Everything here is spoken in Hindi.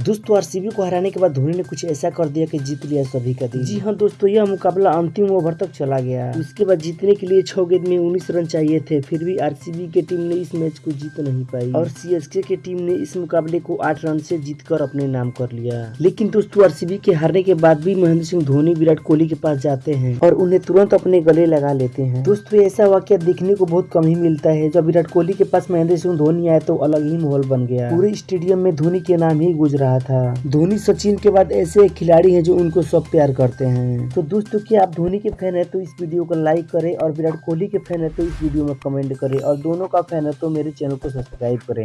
दोस्तों आरसीबी को हराने के बाद धोनी ने कुछ ऐसा कर दिया कि जीत लिया सभी का दिल। जी हाँ दोस्तों यह मुकाबला अंतिम ओवर तक चला गया। उसके बाद जीतने के लिए छह गेंद में उन्नीस रन चाहिए थे फिर भी आरसीबी की टीम ने इस मैच को जीत नहीं पाई। और सीएसके की टीम ने इस मुकाबले को आठ रन से जीतकर अपने नाम कर लिया। लेकिन दोस्तों आरसीबी के हारने के बाद भी महेंद्र सिंह धोनी विराट कोहली के पास जाते हैं और उन्हें तुरंत अपने गले लगा लेते हैं। दोस्तों ऐसा वाक्य देखने को बहुत कम ही मिलता है। जब विराट कोहली के पास महेंद्र सिंह धोनी आए तो अलग ही माहौल बन गया। पूरे स्टेडियम में धोनी के नाम ही गुजरा। रहा था। धोनी सचिन के बाद ऐसे खिलाड़ी हैं जो उनको सब प्यार करते हैं। तो दोस्तों, क्या आप धोनी के फ़ैन है तो इस वीडियो को लाइक करें और विराट कोहली के फ़ैन है तो इस वीडियो में कमेंट करें और दोनों का फ़ैन है तो मेरे चैनल को सब्सक्राइब करें।